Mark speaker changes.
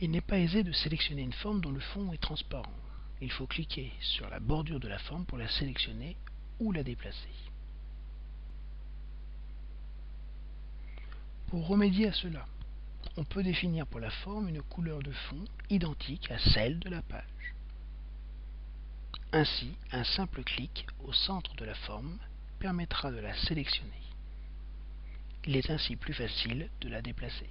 Speaker 1: Il n'est pas aisé de sélectionner une forme dont le fond est transparent. Il faut cliquer sur la bordure de la forme pour la sélectionner ou la déplacer. Pour remédier à cela, on peut définir pour la forme une couleur de fond identique à celle de la page. Ainsi, un simple clic au centre de la forme permettra de la sélectionner. Il est ainsi plus facile de la déplacer.